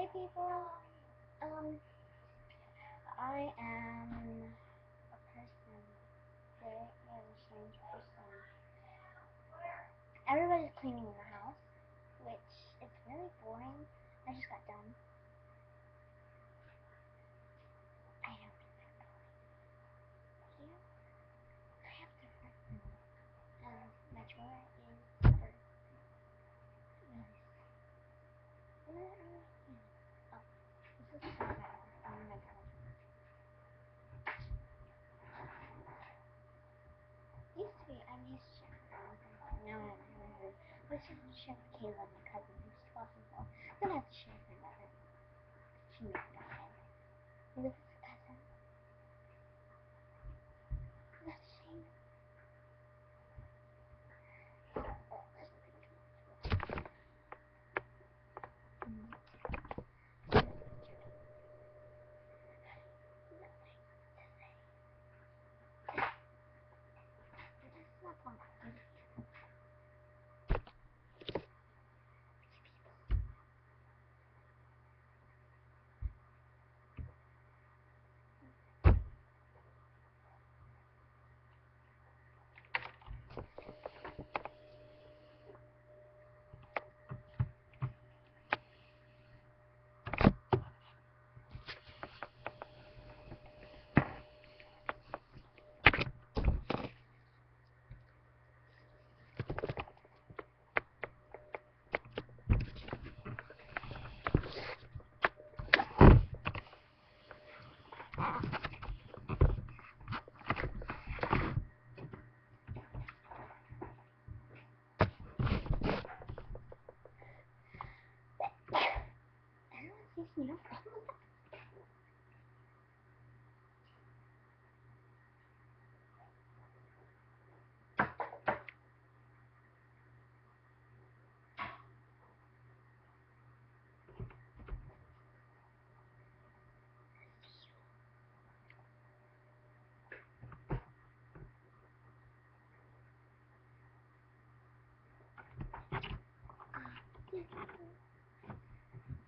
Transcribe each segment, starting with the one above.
Hey people, um, I am a person, very, very strange person. Everybody's cleaning the house, which is really boring. I just got done. I don't remember. You? I have to remember. Um, my drawer is covered. Yes. Where are you? Oh, this is so bad. Oh my god. Used to be, I'm used to Chef No, I haven't heard. Chef Kayla, my cousin, who's 12 and 4. Then I have to share her mother. She moved on. And this is a cousin. That's a shame. Everyone sees me no problem with that.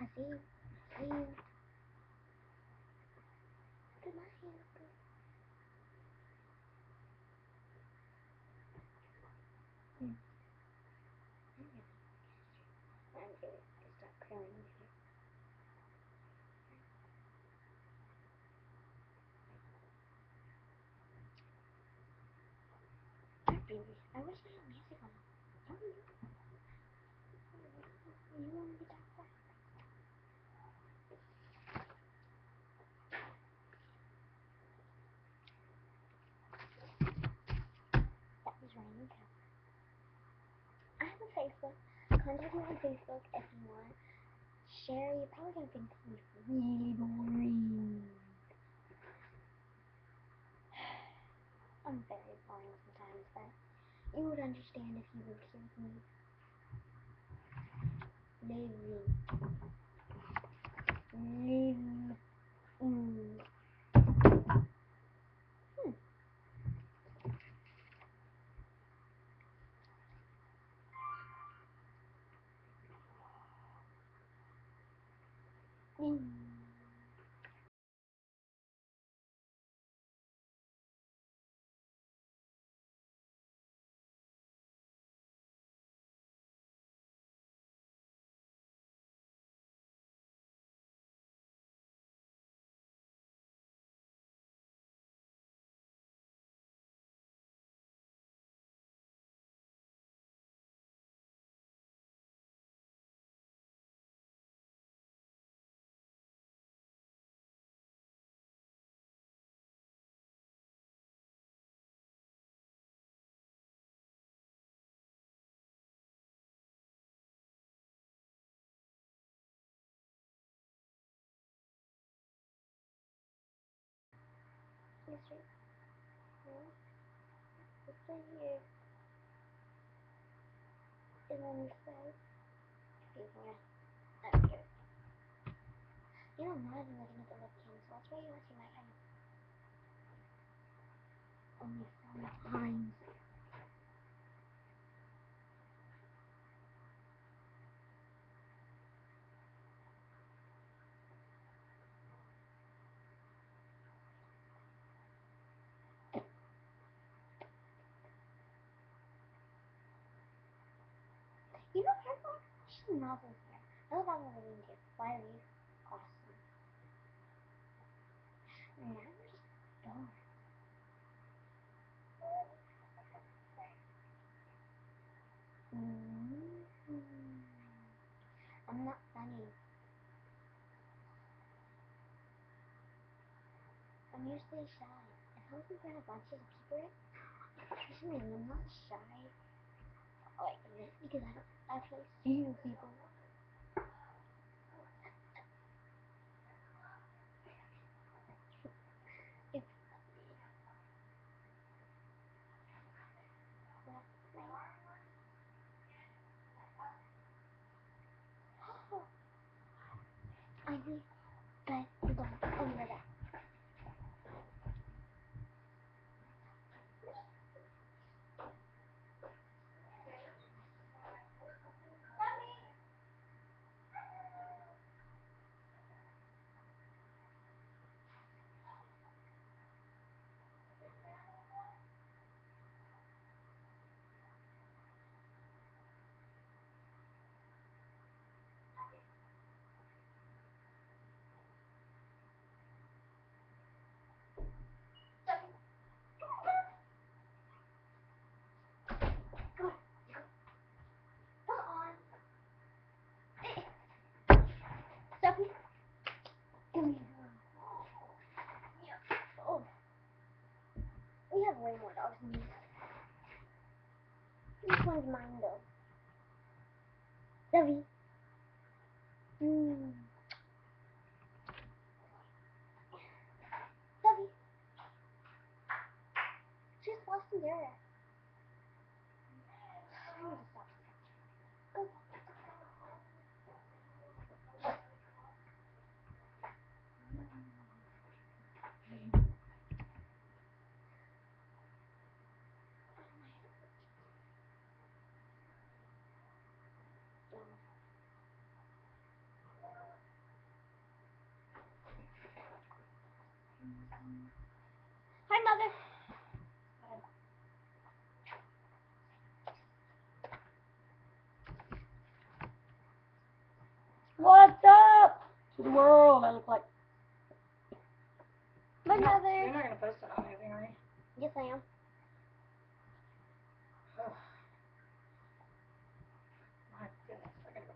I see you. I see you. Look at my hand. Hmm. I'm gonna curling I wish I had music on. You. Want to talk back? That was raining. I have a Facebook. Contact me on Facebook if you want. Share, you're probably gonna think is really boring. I'm very boring sometimes, but you would understand if you lived here with me. Live. Live. Mm. Right here. And on the side. Yeah. Up here. You know, I'm not even looking at the webcam, so that's why you want to see my eye. Only sometimes. some novels here. I love Avril Lavigne too. Why are you awesome? Now we're just bored. Mm-hmm. I'm not funny. I'm usually shy. If I was in front of bunches of people, I'm not shy. Oh, wait, because I don't actually see you people? It's I did, but we're going over that. Sophie, give me Oh. We have way more dogs than this. This one's mine though. Sophie. Hmm. Sophie. She's lost in there. Hi, mother. What's up to the world? I look like. My You're not- mother. You're not gonna post it on anything, are you? Yes, I am. Oh. My goodness, I gotta go.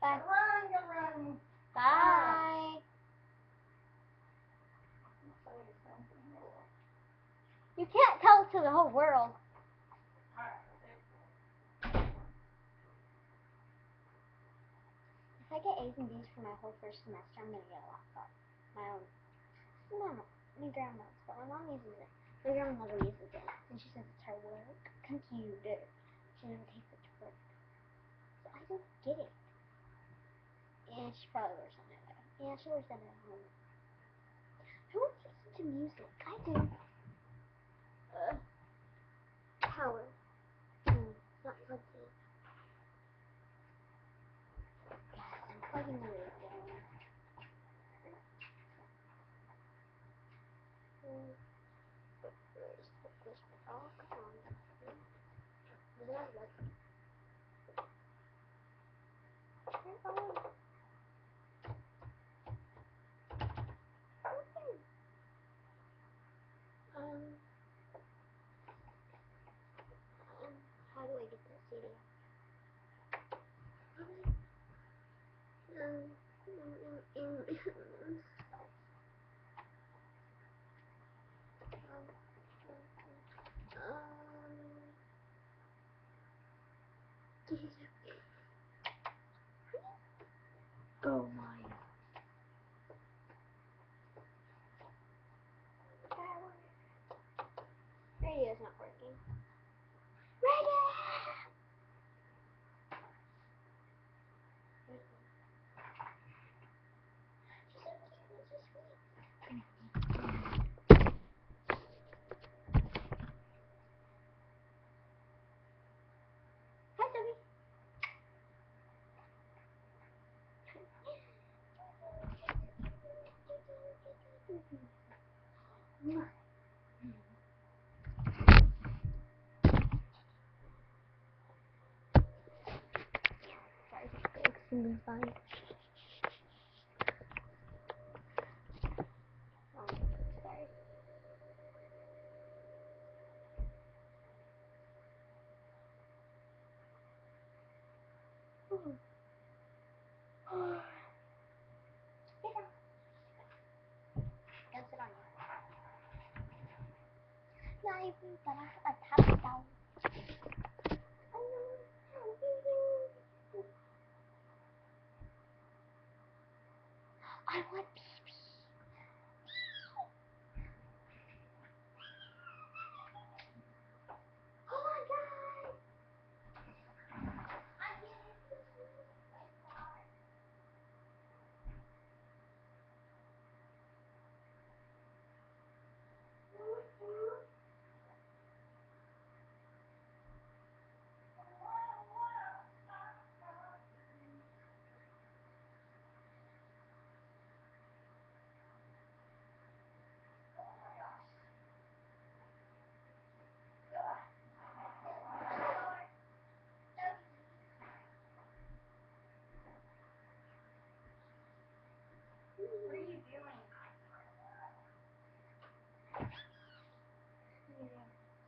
Bye. Run, go run. Bye. You can't tell it to the whole world. If I get A's and B's for my whole first semester, I'm gonna get a laptop. My own. No, my grandma's, but my mom uses it. My grandma never uses it, and she says it's her work computer. She never takes it to work. So I don't get it. Yeah, she probably works on it. Yeah, she works on it at home. Who listens to music? I do. Uh, power. Hmm, not plugged in. I'm plugging in. Hmm. Where's the this? Oh, come on. Does that work? Turn it on. Okay. Um, um, how do I get that CD? How do I- Um, um, um, um, um, Oh my. me fai. Don't a tap down. I want pee Oh my god! What are you doing?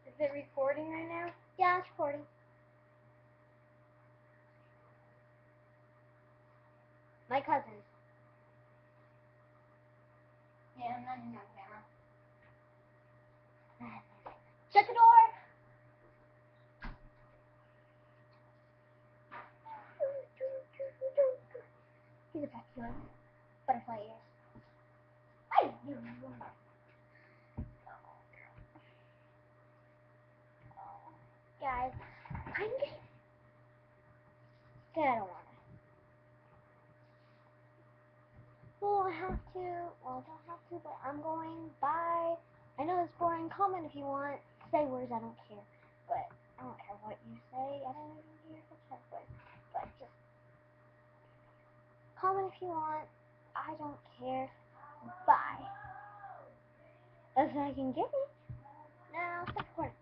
Is it recording right now? Yeah, it's recording. My cousin. Yeah, I'm not in that camera. Shut the door! He's a vacuum. Butterfly ears. I knew you were. Guys, I'm just. I don't want to. I have to. Well, I don't have to, but I'm going. Bye. I know it's boring. Comment if you want. Say words. I don't care. But I don't care what you say. I don't even care if it's halfway. But just comment if you want. I don't care. Bye. What I can give you. Now, stop recording.